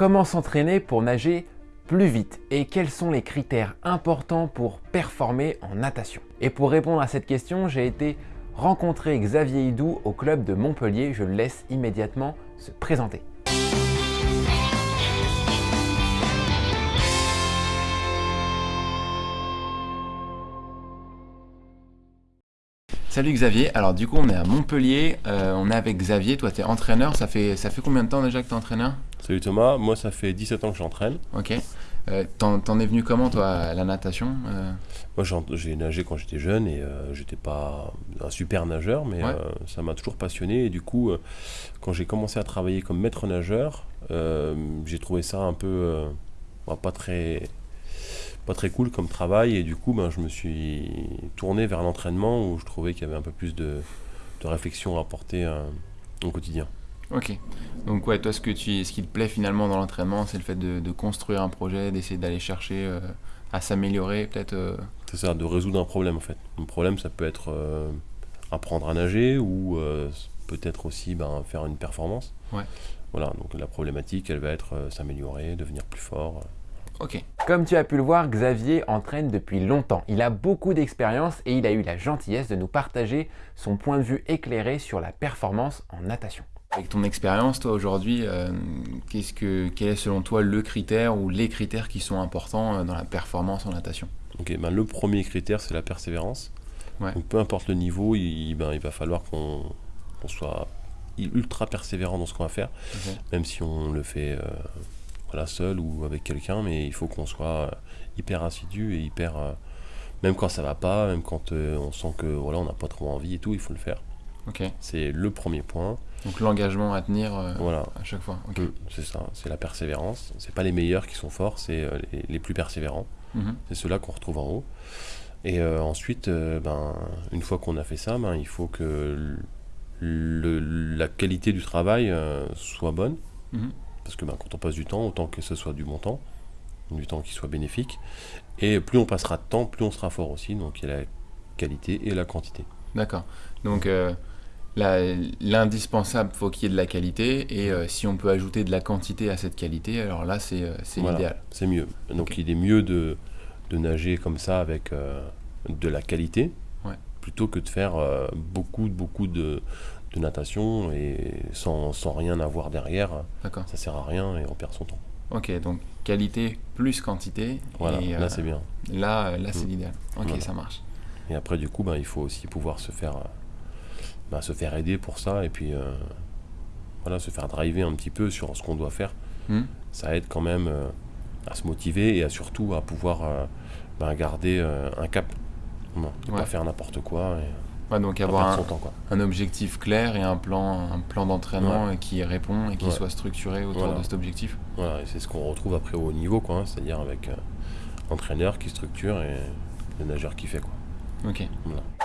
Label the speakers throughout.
Speaker 1: Comment s'entraîner pour nager plus vite et quels sont les critères importants pour performer en natation? Et pour répondre à cette question, j'ai été rencontrer Xavier Hidou au club de Montpellier. Je le laisse immédiatement se présenter. Salut Xavier, alors du coup on est à Montpellier, euh, on est avec Xavier, toi tu es entraîneur, ça fait, ça fait combien de temps déjà que tu es entraîneur?
Speaker 2: Salut Thomas, moi ça fait 17 ans que j'entraîne.
Speaker 1: Ok, euh, t'en es venu comment toi à la natation
Speaker 2: euh? Moi j'ai nagé quand j'étais jeune et j'étais pas un super nageur mais ça m'a toujours passionné et du coup quand j'ai commencé à travailler comme maître nageur j'ai trouvé ça un peu bah, pas très pas très cool comme travail et du coup ben, je me suis tourné vers l'entraînement où je trouvais qu'il y avait un peu plus de, réflexion à apporter euh, au quotidien.
Speaker 1: Ok. Donc ouais, toi ce, que tu, ce qui te plaît finalement dans l'entraînement, c'est le fait de, construire un projet, d'essayer d'aller chercher euh, à s'améliorer peut-être euh.
Speaker 2: C'est ça, de résoudre un problème en fait. Un problème ça peut être apprendre à nager ou peut-être aussi ben, faire une performance.
Speaker 1: Ouais.
Speaker 2: Voilà, donc la problématique elle va être s'améliorer, devenir plus fort.
Speaker 1: Ok. Comme tu as pu le voir, Xavier entraîne depuis longtemps. Il a beaucoup d'expérience et il a eu la gentillesse de nous partager son point de vue éclairé sur la performance en natation. Avec ton expérience, toi aujourd'hui, euh, que, quel est selon toi le critère ou les critères qui sont importants euh, dans la performance en natation?
Speaker 2: Ok, ben le premier critère c'est la persévérance. Donc peu importe le niveau, il, ben, il va falloir qu'on soit ultra persévérant dans ce qu'on va faire, même si on le fait euh, voilà, seul ou avec quelqu'un, mais il faut qu'on soit hyper assidu et hyper. Euh, même quand ça va pas, même quand on sent que voilà, on n'a pas trop envie et tout, il faut le faire. C'est le premier point.
Speaker 1: Donc l'engagement à tenir voilà. à chaque fois.
Speaker 2: C'est ça, c'est la persévérance. C'est pas les meilleurs qui sont forts, c'est les, plus persévérants. Mhm. C'est ceux-là qu'on retrouve en haut. Et ensuite, ben, une fois qu'on a fait ça, ben, il faut que la qualité du travail soit bonne. Mhm. Parce que ben, quand on passe du temps, autant que ce soit du bon temps, du temps qui soit bénéfique. Et plus on passera de temps, plus on sera fort aussi. Donc il y a la qualité et la quantité.
Speaker 1: D'accord. Donc euh, l'indispensable, faut qu'il y ait de la qualité. Et euh, si on peut ajouter de la quantité à cette qualité, alors là, c'est euh, l'idéal.
Speaker 2: C'est mieux. Donc il est mieux de, de nager comme ça avec de la qualité. Plutôt que de faire beaucoup, beaucoup de, de natation et sans, sans, rien avoir derrière, ça sert à rien et on perd son temps.
Speaker 1: Ok, donc qualité plus quantité.
Speaker 2: Voilà, là
Speaker 1: euh,
Speaker 2: c'est bien.
Speaker 1: Là, là c'est mm. l'idéal. Ok, ça marche.
Speaker 2: Et après, du coup, ben, il faut aussi pouvoir se faire, ben, se faire aider pour ça et puis euh, voilà, se faire driver un petit peu sur ce qu'on doit faire. Mm. Ça aide quand même euh, à se motiver et à surtout à pouvoir ben, garder un cap. Non, pas faire n'importe quoi. Et,
Speaker 1: donc avoir un, objectif clair et un plan, un plan d'entraînement qui répond et qui soit structuré autour de cet objectif.
Speaker 2: Voilà, et c'est ce qu'on retrouve après au haut niveau, quoi, hein, c'est-à-dire avec euh, l'entraîneur qui structure et le nageur qui fait. Quoi.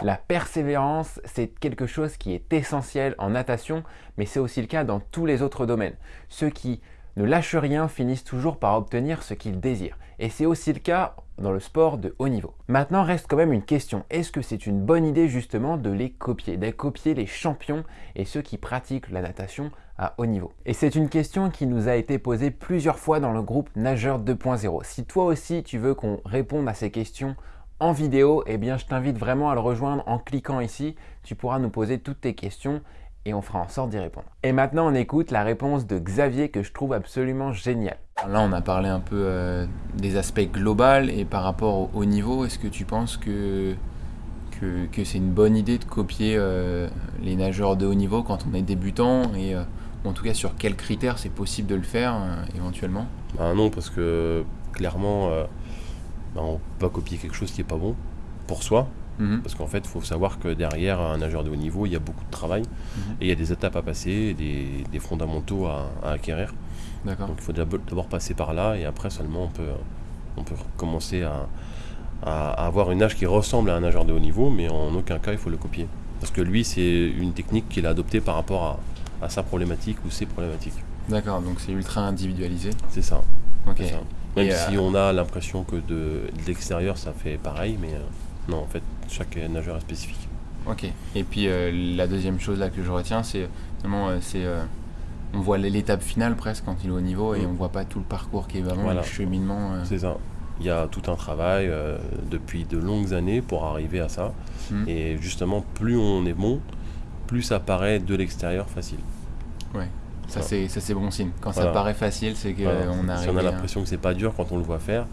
Speaker 1: La persévérance, c'est quelque chose qui est essentiel en natation, mais c'est aussi le cas dans tous les autres domaines. Ceux qui ne lâchent rien finissent toujours par obtenir ce qu'ils désirent. Et c'est aussi le cas dans le sport de haut niveau. Maintenant reste quand même une question, est-ce que c'est une bonne idée justement de les copier, de copier les champions et ceux qui pratiquent la natation à haut niveau? Et c'est une question qui nous a été posée plusieurs fois dans le groupe Nageur 2.0. Si toi aussi tu veux qu'on réponde à ces questions en vidéo, eh bien je t'invite vraiment à le rejoindre en cliquant ici. Tu pourras nous poser toutes tes questions et on fera en sorte d'y répondre. Et maintenant, on écoute la réponse de Xavier que je trouve absolument géniale. Là, on a parlé un peu euh, des aspects globaux et par rapport au haut niveau, est-ce que tu penses que, que, c'est une bonne idée de copier euh, les nageurs de haut niveau quand on est débutant et euh, en tout cas sur quels critères c'est possible de le faire éventuellement?
Speaker 2: Bah Non, parce que clairement, bah, on peut pas copier quelque chose qui est pas bon pour soi. Mhm. Parce qu'en fait, il faut savoir que derrière un nageur de haut niveau, il y a beaucoup de travail mhm. et il y a des étapes à passer, des, des fondamentaux à, acquérir. Donc il faut d'abord passer par là et après seulement on peut, on peut commencer à, à, avoir une nage qui ressemble à un nageur de haut niveau, mais en aucun cas il faut le copier. Parce que lui, c'est une technique qu'il a adoptée par rapport à, à sa problématique ou ses problématiques.
Speaker 1: D'accord, donc c'est ultra individualisé.
Speaker 2: C'est ça. Même si on a l'impression que de, de l'extérieur ça fait pareil, mais euh, non, en fait, chaque nageur est spécifique.
Speaker 1: Ok. Et puis euh, la deuxième chose là que je retiens, c'est vraiment, euh, c'est on voit l'étape finale presque quand il est au niveau et mm. on voit pas tout le parcours qui est vraiment le cheminement.
Speaker 2: C'est ça. Il y a tout un travail depuis de longues années pour arriver à ça. Mm. Et justement, plus on est bon, plus ça paraît de l'extérieur facile.
Speaker 1: Ouais. Ça, c'est bon signe. Quand ça paraît facile, c'est qu'on arrive.
Speaker 2: Si on a l'impression que c'est pas dur quand on le voit faire,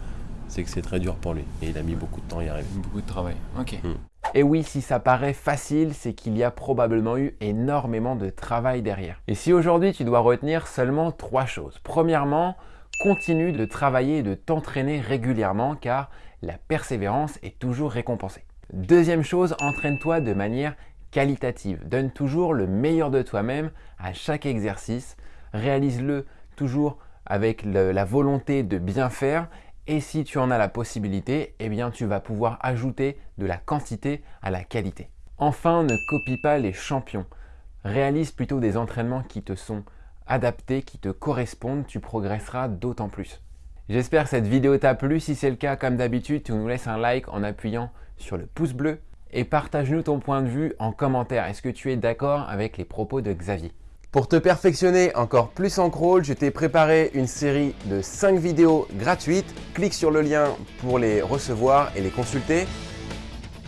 Speaker 2: c'est que c'est très dur pour lui. Et il a mis beaucoup de temps à y arriver.
Speaker 1: Beaucoup de travail. Ok. Mm. Et oui, si ça paraît facile, c'est qu'il y a probablement eu énormément de travail derrière. Et si aujourd'hui tu dois retenir seulement trois choses. Premièrement, continue de travailler et de t'entraîner régulièrement car la persévérance est toujours récompensée. Deuxième chose, entraîne-toi de manière qualitative. Donne toujours le meilleur de toi-même à chaque exercice. Réalise-le toujours avec la volonté de bien faire et si tu en as la possibilité, eh bien tu vas pouvoir ajouter de la quantité à la qualité. Enfin, ne copie pas les champions. Réalise plutôt des entraînements qui te sont adaptés, qui te correspondent, tu progresseras d'autant plus. J'espère que cette vidéo t'a plu. Si c'est le cas, comme d'habitude, tu nous laisses un like en appuyant sur le pouce bleu et partage-nous ton point de vue en commentaire. Est-ce que tu es d'accord avec les propos de Xavier? Pour te perfectionner encore plus en crawl, je t'ai préparé une série de 5 vidéos gratuites. Clique sur le lien pour les recevoir et les consulter.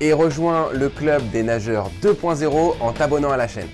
Speaker 1: Et rejoins le club des nageurs 2.0 en t'abonnant à la chaîne.